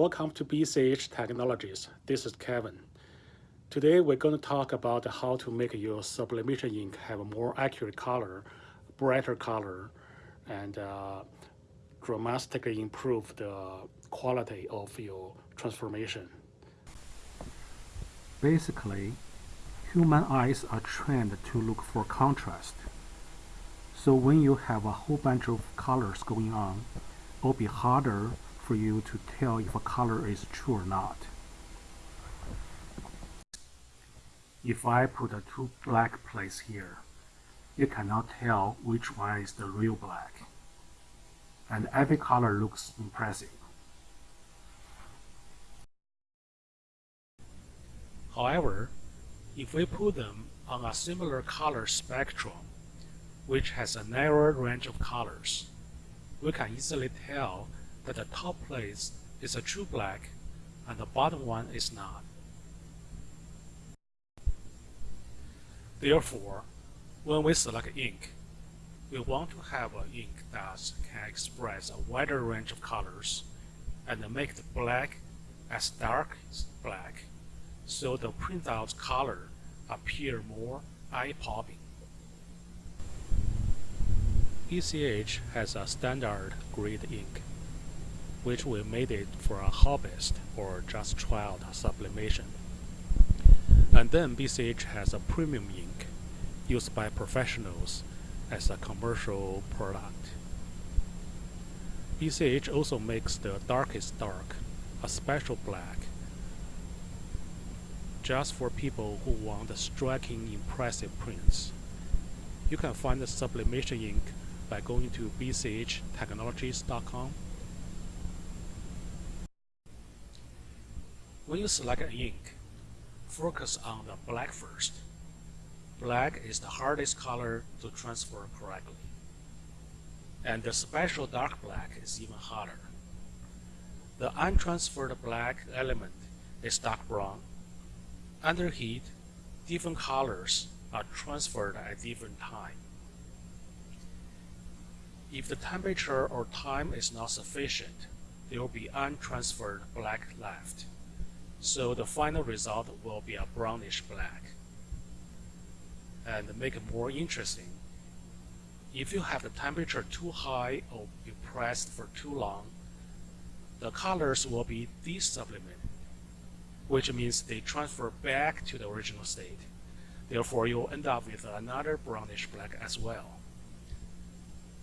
Welcome to BCH Technologies. This is Kevin. Today we're going to talk about how to make your sublimation ink have a more accurate color, brighter color, and uh, dramatically improve the quality of your transformation. Basically, human eyes are trained to look for contrast. So when you have a whole bunch of colors going on, it'll be harder for you to tell if a color is true or not. If I put a two black plates here, you cannot tell which one is the real black. And every color looks impressive. However, if we put them on a similar color spectrum, which has a narrower range of colors, we can easily tell that the top place is a true black and the bottom one is not. Therefore, when we select ink, we want to have an ink that can express a wider range of colors and make the black as dark as black so the printout color appear more eye-popping. BCH has a standard grade ink, which we made it for a hobbyist or just try out sublimation. And then BCH has a premium ink used by professionals as a commercial product. BCH also makes the darkest dark a special black just for people who want the striking, impressive prints. You can find the sublimation ink by going to bchtechnologies.com. When you select an ink, focus on the black first. Black is the hardest color to transfer correctly. And the special dark black is even harder. The untransferred black element is dark brown under heat, different colors are transferred at different time. If the temperature or time is not sufficient, there will be untransferred black left. So the final result will be a brownish black. And make it more interesting, if you have the temperature too high or you pressed for too long, the colors will be desublimated which means they transfer back to the original state. Therefore, you'll end up with another brownish black as well.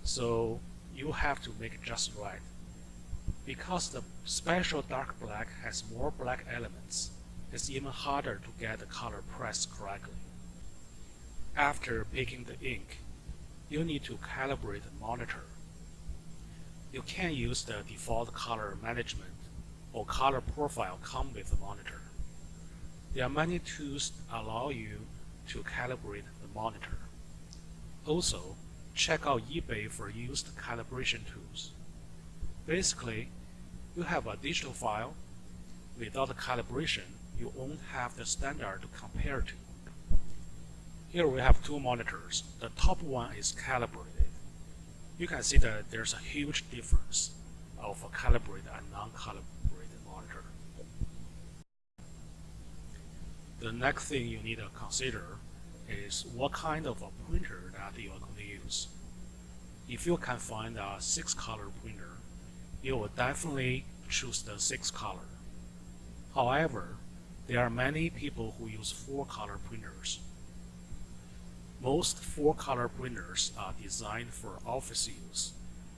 So you have to make it just right. Because the special dark black has more black elements, it's even harder to get the color pressed correctly. After picking the ink, you need to calibrate the monitor. You can use the default color management or color profile come with the monitor. There are many tools that allow you to calibrate the monitor. Also, check out eBay for used calibration tools. Basically, you have a digital file. Without calibration, you won't have the standard to compare to. Here we have two monitors. The top one is calibrated. You can see that there's a huge difference of a calibrated and non-calibrated monitor. The next thing you need to consider is what kind of a printer that you are going to use. If you can find a six color printer, you will definitely choose the six color. However, there are many people who use four color printers. Most four color printers are designed for office use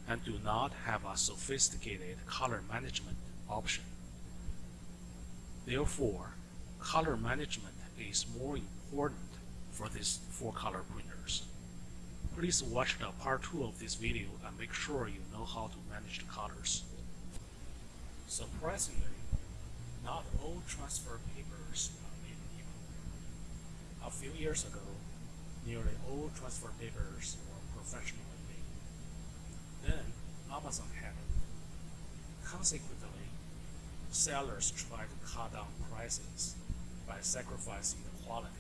and do not have a sophisticated color management option. Therefore, color management is more important for these four color printers. Please watch the part 2 of this video and make sure you know how to manage the colors. Surprisingly, not all transfer papers are made equal. A few years ago, nearly all transfer papers were professionally made. Then, Amazon happened. Consequently, sellers tried to cut down prices by sacrificing the quality.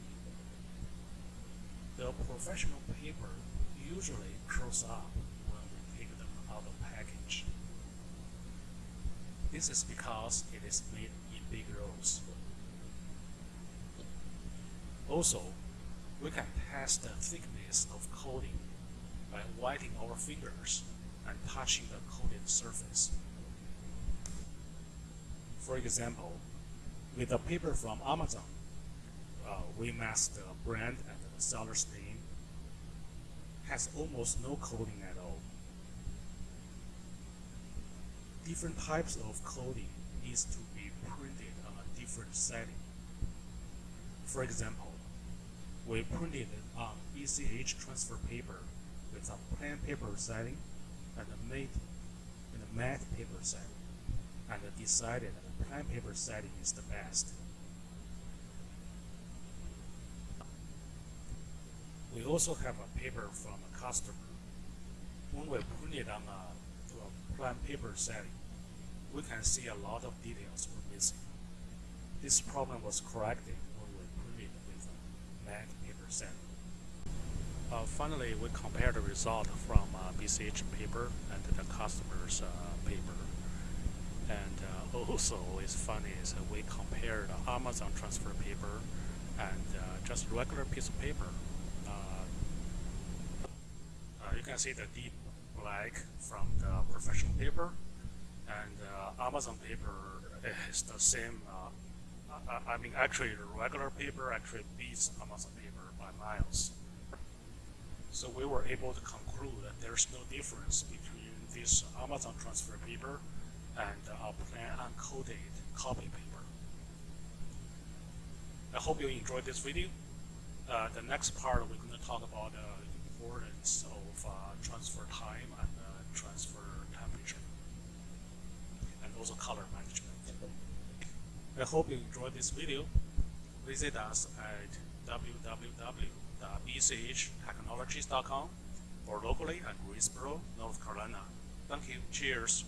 The professional paper usually curls up when we take them out of package. This is because it is made in big rolls. Also, we can test the thickness of coating by wetting our fingers and touching the coated surface. For example, with the paper from Amazon, uh, we mask the brand and the seller's name. Has almost no coating at all. Different types of coating needs to be printed on a different setting. For example, we printed on BCH transfer paper with a plain paper setting and a matte, and a matte paper setting, and decided that the plain paper setting is the best. We also have a paper from a customer. When we print it on a, to a plain paper setting, we can see a lot of details were missing. This problem was corrected when we printed with a matte paper setting. Uh, finally, we compare the result from uh, BCH paper and the customer's uh, paper. And uh, also, it's funny is we compare the Amazon transfer paper and uh, just regular piece of paper. Uh, can see the deep black from the professional paper, and Amazon paper is the same. I, I mean, actually, regular paper actually beats Amazon paper by miles. So we were able to conclude that there's no difference between this Amazon transfer paper and our plain uncoated copy paper. I hope you enjoyed this video. Uh, the next part we're going to talk about the importance of uh, transfer time and uh, transfer temperature and also color management. I hope you enjoyed this video. Visit us at www.bchtechnologies.com or locally at Greensboro, North Carolina. Thank you. Cheers.